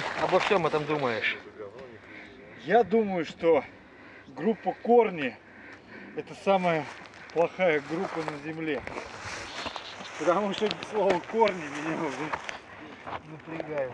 ты обо всем этом думаешь? Я думаю, что группа Корни это самая плохая группа на земле. Потому что слово корни меня уже напрягает.